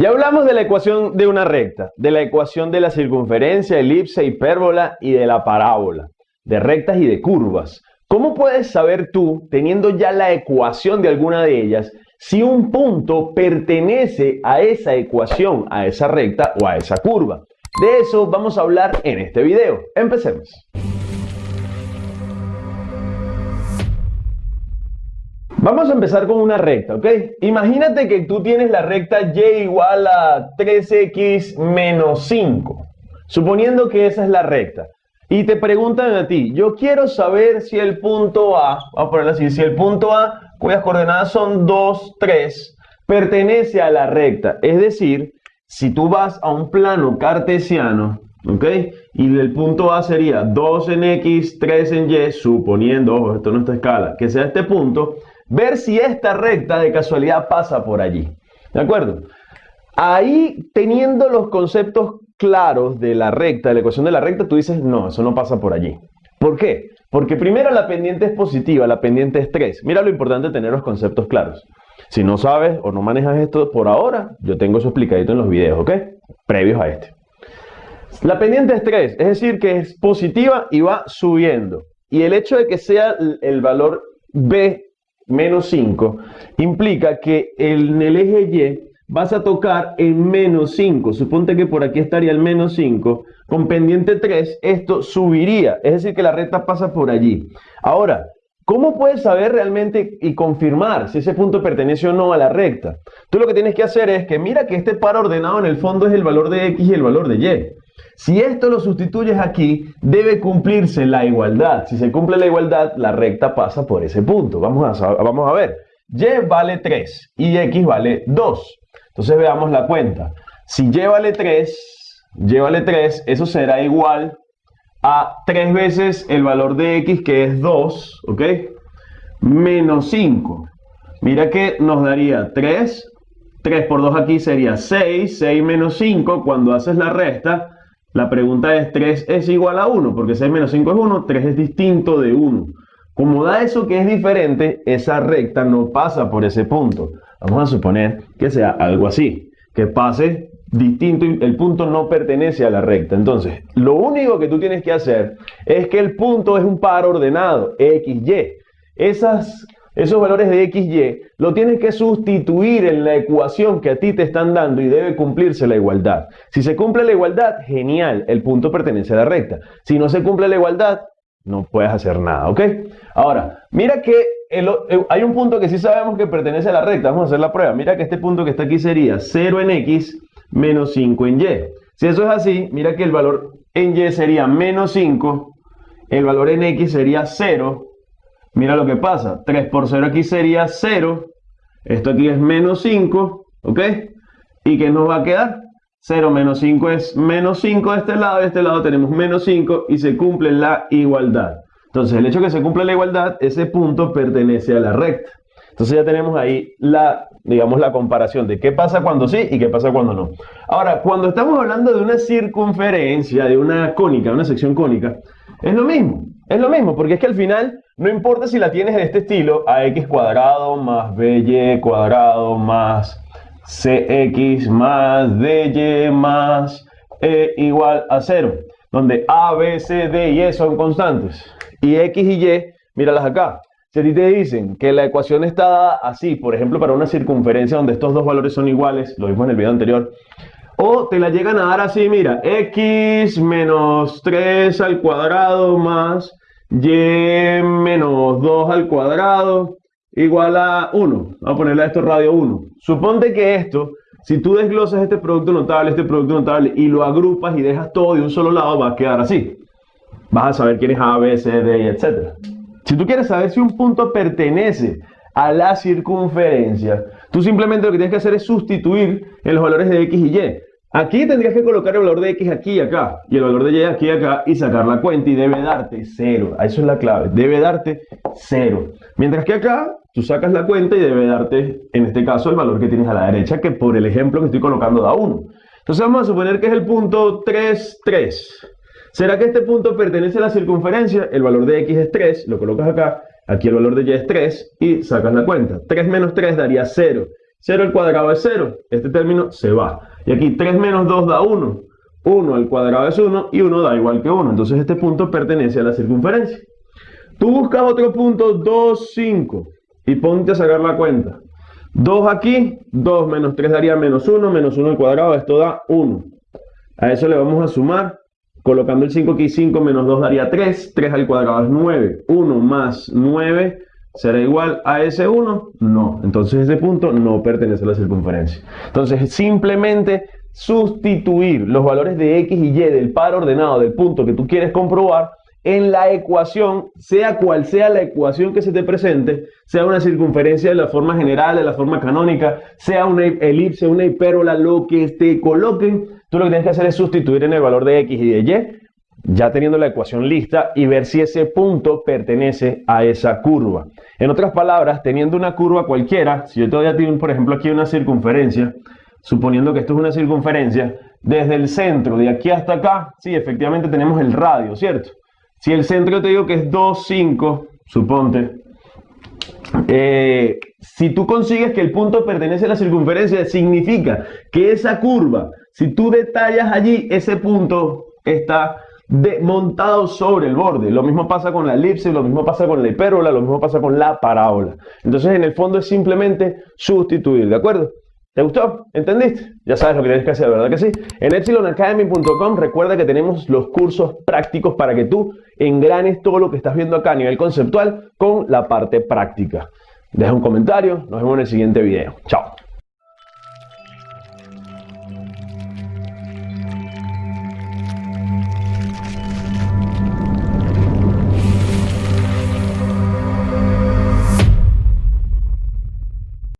Ya hablamos de la ecuación de una recta, de la ecuación de la circunferencia, elipse, hipérbola y de la parábola, de rectas y de curvas. ¿Cómo puedes saber tú, teniendo ya la ecuación de alguna de ellas, si un punto pertenece a esa ecuación, a esa recta o a esa curva? De eso vamos a hablar en este video. Empecemos. Vamos a empezar con una recta, ¿ok? Imagínate que tú tienes la recta y igual a 3x menos 5, suponiendo que esa es la recta. Y te preguntan a ti, yo quiero saber si el punto A, vamos a ponerlo así, si el punto A, cuyas coordenadas son 2, 3, pertenece a la recta. Es decir, si tú vas a un plano cartesiano, ¿ok? Y el punto A sería 2 en X, 3 en Y, suponiendo, ojo, esto no está escala, que sea este punto, ver si esta recta de casualidad pasa por allí. ¿De acuerdo? Ahí, teniendo los conceptos claros de la recta, de la ecuación de la recta, tú dices, no, eso no pasa por allí. ¿Por qué? Porque primero la pendiente es positiva, la pendiente es 3. Mira lo importante de tener los conceptos claros. Si no sabes o no manejas esto por ahora, yo tengo eso explicadito en los videos, ¿ok? Previos a este. La pendiente es 3, es decir, que es positiva y va subiendo. Y el hecho de que sea el valor B menos 5, implica que en el eje Y vas a tocar en menos 5. Suponte que por aquí estaría el menos 5. Con pendiente 3, esto subiría. Es decir, que la recta pasa por allí. Ahora, ¿cómo puedes saber realmente y confirmar si ese punto pertenece o no a la recta? Tú lo que tienes que hacer es que mira que este par ordenado en el fondo es el valor de X y el valor de Y. Si esto lo sustituyes aquí, debe cumplirse la igualdad. Si se cumple la igualdad, la recta pasa por ese punto. Vamos a, vamos a ver. Y vale 3 y X vale 2. Entonces veamos la cuenta. Si Y vale 3, Y vale 3, eso será igual a 3 veces el valor de X, que es 2, ¿ok? Menos 5. Mira que nos daría 3. 3 por 2 aquí sería 6. 6 menos 5, cuando haces la resta, la pregunta es, 3 es igual a 1, porque 6 menos 5 es 1, 3 es distinto de 1. Como da eso que es diferente, esa recta no pasa por ese punto. Vamos a suponer que sea algo así, que pase distinto y el punto no pertenece a la recta. Entonces, lo único que tú tienes que hacer es que el punto es un par ordenado, x, y. Esas esos valores de x, y, lo tienes que sustituir en la ecuación que a ti te están dando y debe cumplirse la igualdad. Si se cumple la igualdad, genial, el punto pertenece a la recta. Si no se cumple la igualdad, no puedes hacer nada, ¿ok? Ahora, mira que eh, hay un punto que sí sabemos que pertenece a la recta, vamos a hacer la prueba. Mira que este punto que está aquí sería 0 en x menos 5 en y. Si eso es así, mira que el valor en y sería menos 5, el valor en x sería 0, Mira lo que pasa. 3 por 0 aquí sería 0. Esto aquí es menos 5. ¿Ok? ¿Y qué nos va a quedar? 0 menos 5 es menos 5 de este lado. De este lado tenemos menos 5 y se cumple la igualdad. Entonces, el hecho de que se cumpla la igualdad, ese punto pertenece a la recta. Entonces ya tenemos ahí la, digamos, la comparación de qué pasa cuando sí y qué pasa cuando no. Ahora, cuando estamos hablando de una circunferencia, de una cónica, una sección cónica, es lo mismo. Es lo mismo, porque es que al final no importa si la tienes en este estilo, ax cuadrado más by cuadrado más cx más dy más e igual a 0, donde a, b, c, d y e son constantes. Y x y y, míralas acá. Si a ti te dicen que la ecuación está dada así, por ejemplo, para una circunferencia donde estos dos valores son iguales, lo vimos en el video anterior, o te la llegan a dar así, mira, x menos 3 al cuadrado más y menos 2 al cuadrado igual a 1. Vamos a ponerle a esto radio 1. Suponte que esto, si tú desglosas este producto notable, este producto notable y lo agrupas y dejas todo de un solo lado, va a quedar así. Vas a saber quién es A, B, C, D, etc. Si tú quieres saber si un punto pertenece a la circunferencia, tú simplemente lo que tienes que hacer es sustituir en los valores de X y Y. Aquí tendrías que colocar el valor de x aquí y acá, y el valor de y aquí y acá, y sacar la cuenta, y debe darte 0. Eso es la clave, debe darte 0. Mientras que acá, tú sacas la cuenta y debe darte, en este caso, el valor que tienes a la derecha, que por el ejemplo que estoy colocando da 1. Entonces vamos a suponer que es el punto 3, 3. ¿Será que este punto pertenece a la circunferencia? El valor de x es 3, lo colocas acá, aquí el valor de y es 3, y sacas la cuenta. 3 menos 3 daría 0. 0 al cuadrado es 0. Este término se va. Y aquí 3 menos 2 da 1. 1 al cuadrado es 1 y 1 da igual que 1. Entonces este punto pertenece a la circunferencia. Tú buscas otro punto 2, 5 y ponte a sacar la cuenta. 2 aquí, 2 menos 3 daría menos 1, menos 1 al cuadrado, esto da 1. A eso le vamos a sumar, colocando el 5 aquí, 5 menos 2 daría 3, 3 al cuadrado es 9, 1 más 9 será igual a ese 1, no. Entonces ese punto no pertenece a la circunferencia. Entonces simplemente sustituir los valores de x y y del par ordenado del punto que tú quieres comprobar en la ecuación, sea cual sea la ecuación que se te presente, sea una circunferencia de la forma general, de la forma canónica, sea una elipse, una hipérola, lo que te coloquen, tú lo que tienes que hacer es sustituir en el valor de x y de y, ya teniendo la ecuación lista y ver si ese punto pertenece a esa curva. En otras palabras, teniendo una curva cualquiera, si yo todavía tengo, por ejemplo, aquí una circunferencia, suponiendo que esto es una circunferencia, desde el centro de aquí hasta acá, sí, efectivamente tenemos el radio, ¿cierto? Si el centro te digo que es 2, 5, suponte, eh, si tú consigues que el punto pertenece a la circunferencia, significa que esa curva, si tú detallas allí, ese punto está montado sobre el borde. Lo mismo pasa con la elipse, lo mismo pasa con la hipérola, lo mismo pasa con la parábola. Entonces, en el fondo es simplemente sustituir, ¿de acuerdo? ¿Te gustó? ¿Entendiste? Ya sabes lo que tienes que hacer, ¿verdad que sí? En epsilonacademy.com recuerda que tenemos los cursos prácticos para que tú engranes todo lo que estás viendo acá a nivel conceptual con la parte práctica. Deja un comentario, nos vemos en el siguiente video. Chao.